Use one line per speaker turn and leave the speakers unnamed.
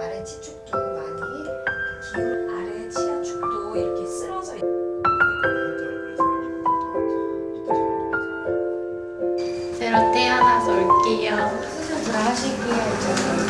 아래 치축도 많이 기울 아래 치아 축도 이렇게 쓰러져
새로 태어나서 올게요.
수술 잘 하실게요 이제